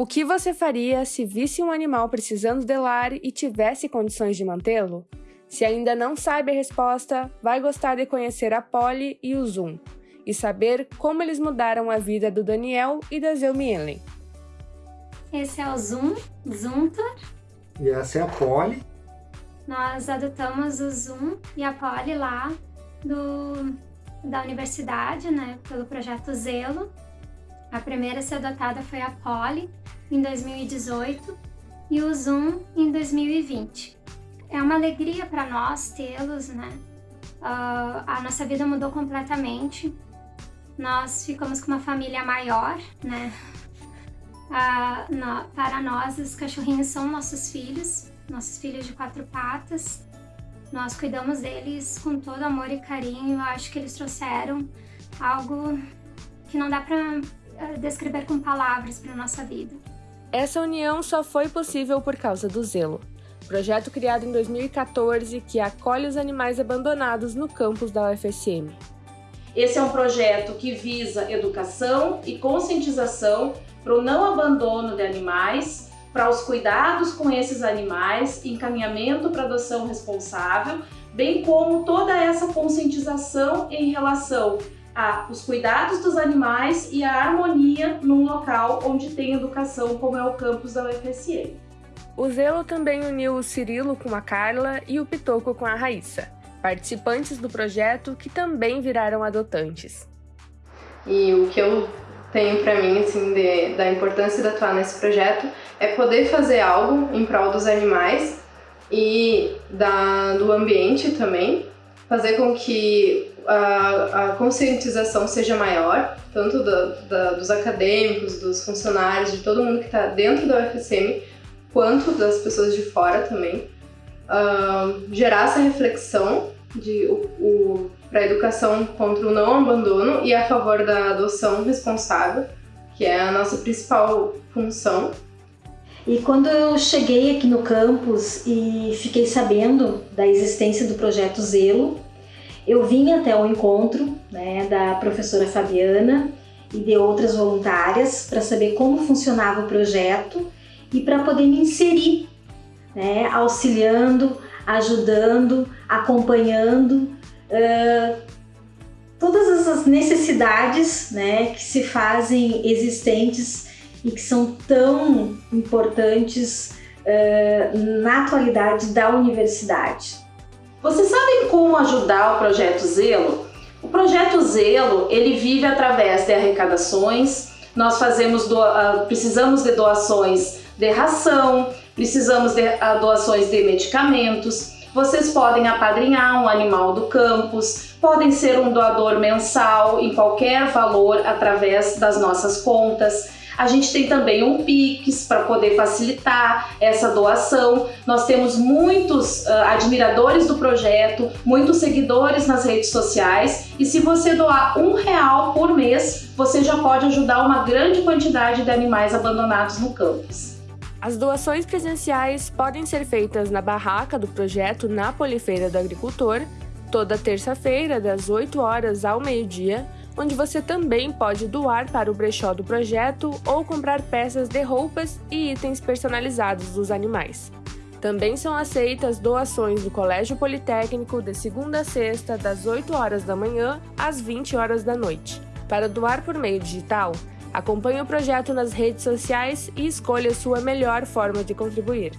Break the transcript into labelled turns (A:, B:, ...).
A: O que você faria se visse um animal precisando de lar e tivesse condições de mantê-lo? Se ainda não sabe a resposta, vai gostar de conhecer a Polly e o Zoom e saber como eles mudaram a vida do Daniel e da Zelmielen.
B: Esse é o Zoom, Zuntor.
C: E essa é a Polly.
B: Nós adotamos o Zoom e a Polly lá do, da universidade, né, pelo projeto Zelo. A primeira a ser adotada foi a Polly, em 2018, e o Zoom em 2020. É uma alegria para nós tê-los, né? Uh, a nossa vida mudou completamente. Nós ficamos com uma família maior, né? Uh, no, para nós, os cachorrinhos são nossos filhos, nossos filhos de quatro patas. Nós cuidamos deles com todo amor e carinho. Eu acho que eles trouxeram algo que não dá para descrever com palavras para nossa vida.
A: Essa união só foi possível por causa do Zelo, projeto criado em 2014 que acolhe os animais abandonados no campus da UFSM.
D: Esse é um projeto que visa educação e conscientização para o não abandono de animais, para os cuidados com esses animais, encaminhamento para adoção responsável, bem como toda essa conscientização em relação a os cuidados dos animais e a harmonia num local onde tem educação, como é o campus da UFSM.
A: O Zelo também uniu o Cirilo com a Carla e o Pitoco com a Raíssa, participantes do projeto que também viraram adotantes.
E: E o que eu tenho para mim, assim, de, da importância de atuar nesse projeto é poder fazer algo em prol dos animais e da, do ambiente também, fazer com que a, a conscientização seja maior, tanto da, dos acadêmicos, dos funcionários, de todo mundo que está dentro da UFSM, quanto das pessoas de fora também. Uh, gerar essa reflexão de o, o para a educação contra o não abandono e a favor da adoção responsável, que é a nossa principal função.
F: E quando eu cheguei aqui no campus e fiquei sabendo da existência do projeto Zelo, eu vim até o encontro né, da professora Fabiana e de outras voluntárias para saber como funcionava o projeto e para poder me inserir, né, auxiliando, ajudando, acompanhando uh, todas essas necessidades né, que se fazem existentes e que são tão importantes uh, na atualidade da universidade.
D: Vocês sabem como ajudar o Projeto Zelo? O Projeto Zelo, ele vive através de arrecadações, nós fazemos do, uh, precisamos de doações de ração, precisamos de uh, doações de medicamentos, vocês podem apadrinhar um animal do campus, podem ser um doador mensal em qualquer valor através das nossas contas. A gente tem também um Pix para poder facilitar essa doação. Nós temos muitos uh, admiradores do projeto, muitos seguidores nas redes sociais e se você doar um real por mês, você já pode ajudar uma grande quantidade de animais abandonados no campus.
A: As doações presenciais podem ser feitas na barraca do projeto na Polifeira do Agricultor, toda terça-feira, das 8 horas ao meio-dia, onde você também pode doar para o brechó do projeto ou comprar peças de roupas e itens personalizados dos animais. Também são aceitas doações do Colégio Politécnico de segunda a sexta, das 8 horas da manhã às 20 horas da noite. Para doar por meio digital, acompanhe o projeto nas redes sociais e escolha sua melhor forma de contribuir.